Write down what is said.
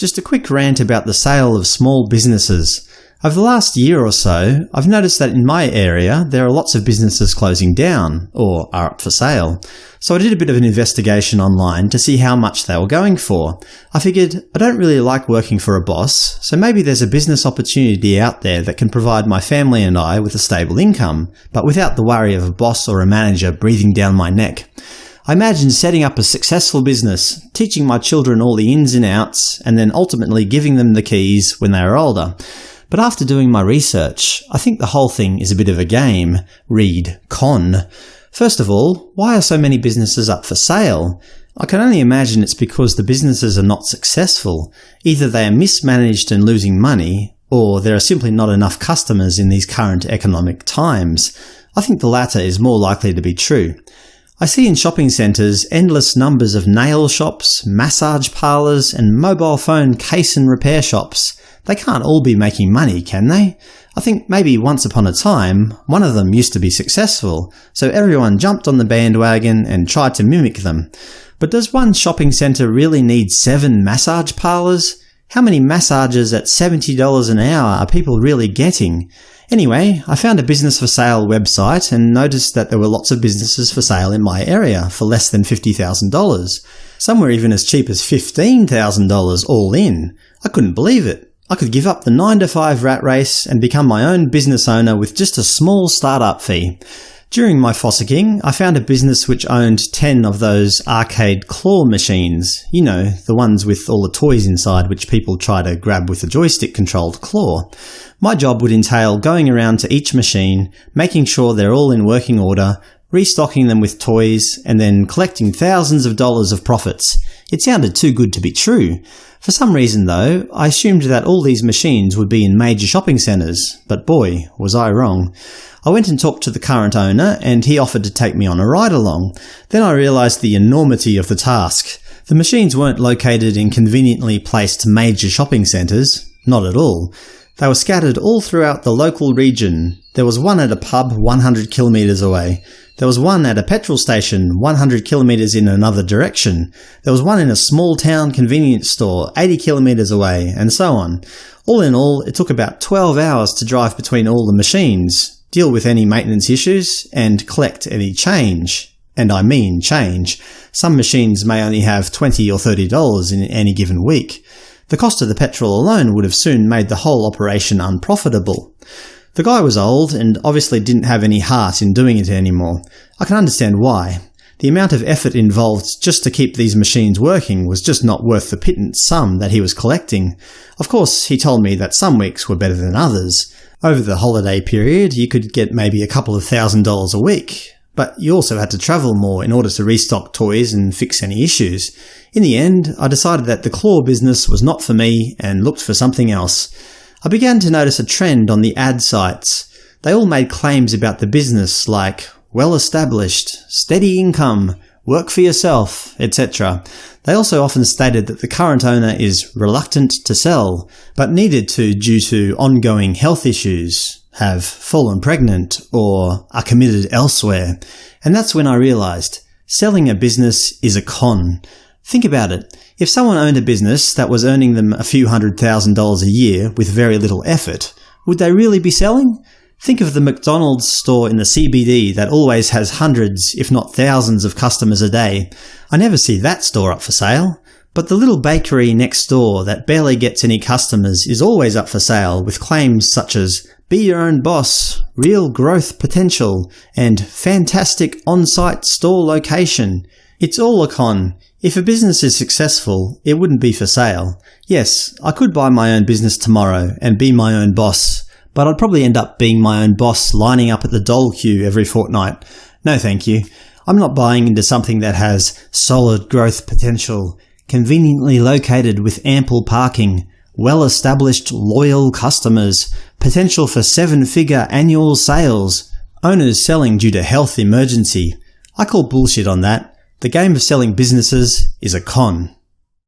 Just a quick rant about the sale of small businesses. Over the last year or so, I've noticed that in my area there are lots of businesses closing down, or are up for sale. So I did a bit of an investigation online to see how much they were going for. I figured I don't really like working for a boss, so maybe there's a business opportunity out there that can provide my family and I with a stable income, but without the worry of a boss or a manager breathing down my neck. I imagine setting up a successful business, teaching my children all the ins and outs, and then ultimately giving them the keys when they are older. But after doing my research, I think the whole thing is a bit of a game. Read con. First of all, why are so many businesses up for sale? I can only imagine it's because the businesses are not successful. Either they are mismanaged and losing money, or there are simply not enough customers in these current economic times. I think the latter is more likely to be true. I see in shopping centres endless numbers of nail shops, massage parlours, and mobile phone case and repair shops. They can't all be making money, can they? I think maybe once upon a time, one of them used to be successful, so everyone jumped on the bandwagon and tried to mimic them. But does one shopping centre really need seven massage parlours? How many massages at $70 an hour are people really getting? Anyway, I found a business for sale website and noticed that there were lots of businesses for sale in my area for less than $50,000. Some were even as cheap as $15,000 all in. I couldn't believe it. I could give up the 9 to 5 rat race and become my own business owner with just a small startup fee. During my fossicking, I found a business which owned 10 of those arcade claw machines. You know, the ones with all the toys inside which people try to grab with a joystick-controlled claw. My job would entail going around to each machine, making sure they're all in working order, restocking them with toys, and then collecting thousands of dollars of profits. It sounded too good to be true. For some reason, though, I assumed that all these machines would be in major shopping centres, but boy, was I wrong. I went and talked to the current owner, and he offered to take me on a ride along. Then I realised the enormity of the task. The machines weren't located in conveniently placed major shopping centres. Not at all. They were scattered all throughout the local region. There was one at a pub 100 kilometres away. There was one at a petrol station 100 kilometres in another direction. There was one in a small town convenience store 80 kilometres away, and so on. All in all, it took about 12 hours to drive between all the machines deal with any maintenance issues, and collect any change. And I mean change. Some machines may only have 20 or $30 in any given week. The cost of the petrol alone would have soon made the whole operation unprofitable. The guy was old, and obviously didn't have any heart in doing it anymore. I can understand why. The amount of effort involved just to keep these machines working was just not worth the pittance sum that he was collecting. Of course, he told me that some weeks were better than others, over the holiday period, you could get maybe a couple of thousand dollars a week, but you also had to travel more in order to restock toys and fix any issues. In the end, I decided that the claw business was not for me and looked for something else. I began to notice a trend on the ad sites. They all made claims about the business like well-established, steady income, work for yourself, etc. They also often stated that the current owner is reluctant to sell, but needed to due to ongoing health issues, have fallen pregnant, or are committed elsewhere. And that's when I realised selling a business is a con. Think about it. If someone owned a business that was earning them a few hundred thousand dollars a year with very little effort, would they really be selling? Think of the McDonald's store in the CBD that always has hundreds, if not thousands of customers a day. I never see that store up for sale. But the little bakery next door that barely gets any customers is always up for sale with claims such as be your own boss, real growth potential, and fantastic on-site store location. It's all a con. If a business is successful, it wouldn't be for sale. Yes, I could buy my own business tomorrow and be my own boss, but I'd probably end up being my own boss lining up at the doll queue every fortnight. No thank you. I'm not buying into something that has solid growth potential, conveniently located with ample parking, well-established loyal customers, potential for seven-figure annual sales, owners selling due to health emergency. I call bullshit on that. The game of selling businesses is a con.